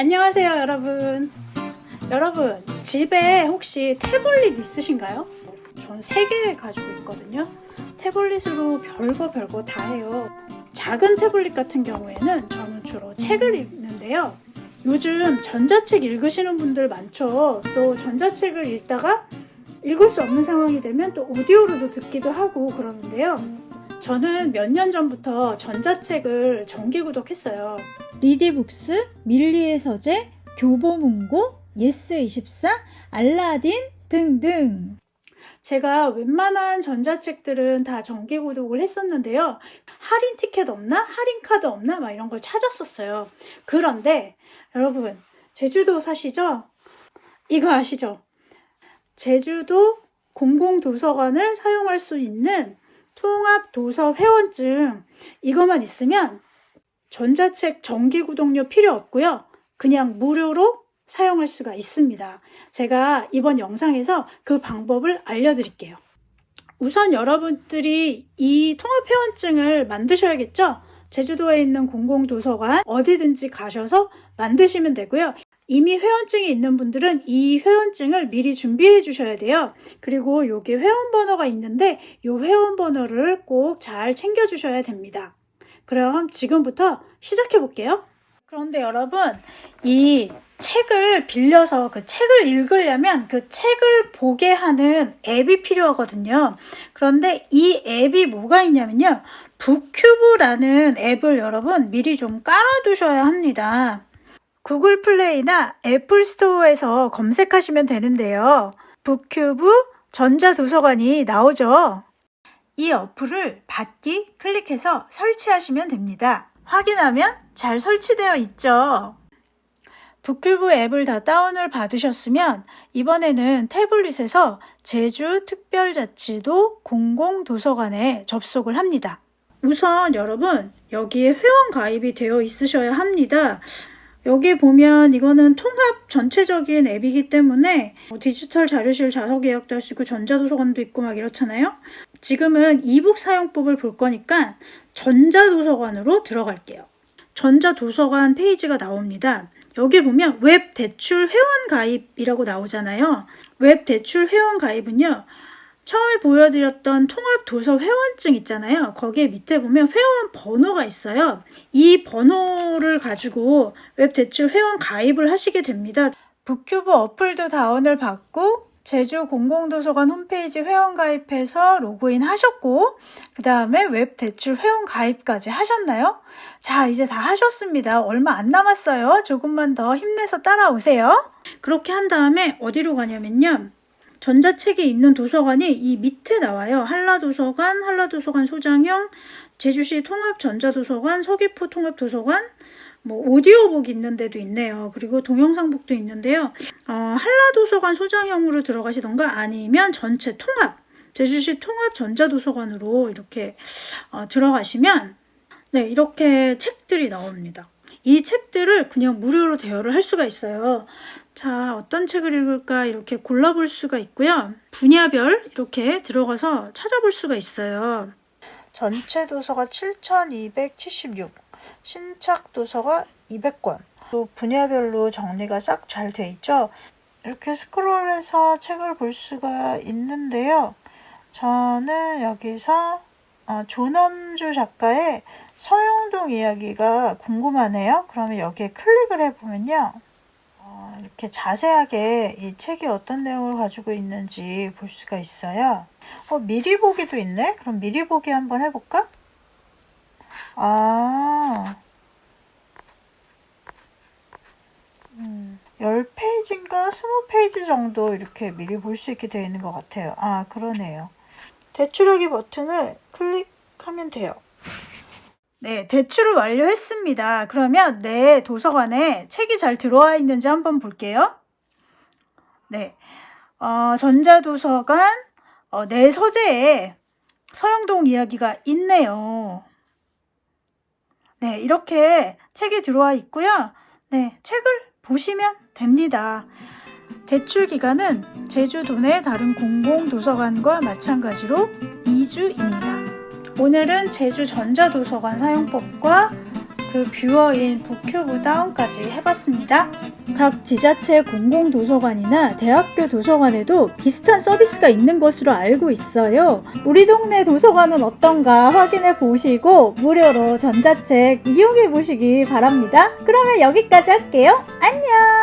안녕하세요 여러분. 여러분 집에 혹시 태블릿 있으신가요? 전 3개 가지고 있거든요. 태블릿으로 별거 별거 다 해요. 작은 태블릿 같은 경우에는 저는 주로 책을 읽는데요. 요즘 전자책 읽으시는 분들 많죠. 또 전자책을 읽다가 읽을 수 없는 상황이 되면 또 오디오로도 듣기도 하고 그러는데요 저는 몇 년 전부터 전자책을 정기 구독했어요 리디북스, 밀리의 서재, 교보문고, 예스24, 알라딘 등등. 제가 웬만한 전자책들은 다 정기 구독을 했었는데요. 할인 티켓 없나? 할인 카드 없나? 막 이런 걸 찾았었어요. 그런데 여러분, 제주도 사시죠? 이거 아시죠? 제주도 공공도서관을 사용할 수 있는 통합도서 회원증 이것만 있으면 전자책 정기 구독료 필요 없고요. 그냥 무료로 사용할 수가 있습니다. 제가 이번 영상에서 그 방법을 알려드릴게요. 우선 여러분들이 이 통합회원증을 만드셔야겠죠? 제주도에 있는 공공도서관 어디든지 가셔서 만드시면 되고요. 이미 회원증이 있는 분들은 이 회원증을 미리 준비해 주셔야 돼요. 그리고 여기 회원번호가 있는데 이 회원번호를 꼭 잘 챙겨 주셔야 됩니다. 그럼 지금부터 시작해 볼게요. 그런데 여러분, 이 책을 빌려서 그 책을 읽으려면 그 책을 보게 하는 앱이 필요하거든요. 그런데 이 앱이 뭐가 있냐면요. 북큐브라는 앱을 여러분 미리 좀 깔아두셔야 합니다. 구글 플레이나 애플 스토어에서 검색하시면 되는데요. 북큐브 전자도서관이 나오죠. 이 어플을 받기 클릭해서 설치하시면 됩니다. 확인하면 잘 설치되어 있죠. 북큐브 앱을 다 다운을 받으셨으면 이번에는 태블릿에서 제주 특별자치도 공공도서관에 접속을 합니다. 우선 여러분 여기에 회원 가입이 되어 있으셔야 합니다. 여기 보면 이거는 통합 전체적인 앱이기 때문에 뭐 디지털 자료실 좌석 예약도 할 수 있고 전자도서관도 있고 막 이렇잖아요. 지금은 이북 사용법을 볼 거니까 전자도서관으로 들어갈게요. 전자도서관 페이지가 나옵니다. 여기 보면 웹 대출 회원 가입이라고 나오잖아요. 웹 대출 회원 가입은요. 처음에 보여드렸던 통합 도서 회원증 있잖아요. 거기에 밑에 보면 회원 번호가 있어요. 이 번호를 가지고 웹 대출 회원 가입을 하시게 됩니다. 북큐브 어플도 다운을 받고 제주 공공도서관 홈페이지 회원 가입해서 로그인 하셨고 그 다음에 웹 대출 회원 가입까지 하셨나요? 자 이제 다 하셨습니다. 얼마 안 남았어요. 조금만 더 힘내서 따라오세요. 그렇게 한 다음에 어디로 가냐면요. 전자책이 있는 도서관이 이 밑에 나와요. 한라도서관, 한라도서관 소장형, 제주시 통합전자도서관, 서귀포 통합도서관, 뭐 오디오북 있는 데도 있네요. 그리고 동영상북도 있는데요. 어, 한라도서관 소장형으로 들어가시던가 아니면 전체 통합, 제주시 통합전자도서관으로 이렇게 어, 들어가시면 네 이렇게 책들이 나옵니다. 이 책들을 그냥 무료로 대여를 할 수가 있어요. 자, 어떤 책을 읽을까 이렇게 골라볼 수가 있고요. 분야별 이렇게 들어가서 찾아볼 수가 있어요. 전체 도서가 7,276, 신착 도서가 200권. 또 분야별로 정리가 싹 잘 돼 있죠. 이렇게 스크롤해서 책을 볼 수가 있는데요. 저는 여기서 어, 조남주 작가의 서영동 이야기가 궁금하네요. 그러면 여기에 클릭을 해보면요. 이렇게 자세하게 이 책이 어떤 내용을 가지고 있는지 볼 수가 있어요. 어, 미리 보기도 있네? 그럼 미리 보기 한번 해볼까? 아, 음, 10페이지인가 20페이지 정도 이렇게 미리 볼 수 있게 되어 있는 것 같아요. 아, 그러네요. 대출하기 버튼을 클릭하면 돼요. 네, 대출을 완료했습니다. 그러면 내 도서관에 책이 잘 들어와 있는지 한번 볼게요. 네, 어, 전자도서관 어, 내 서재에 서영동 이야기가 있네요. 네, 이렇게 책이 들어와 있고요. 네, 책을 보시면 됩니다. 대출 기간은 제주도 내 다른 공공도서관과 마찬가지로 2주입니다. 오늘은 제주 전자도서관 사용법과 그 뷰어인 북큐브 다운까지 해봤습니다. 각 지자체 공공도서관이나 대학교 도서관에도 비슷한 서비스가 있는 것으로 알고 있어요. 우리 동네 도서관은 어떤가 확인해 보시고 무료로 전자책 이용해 보시기 바랍니다. 그러면 여기까지 할게요. 안녕!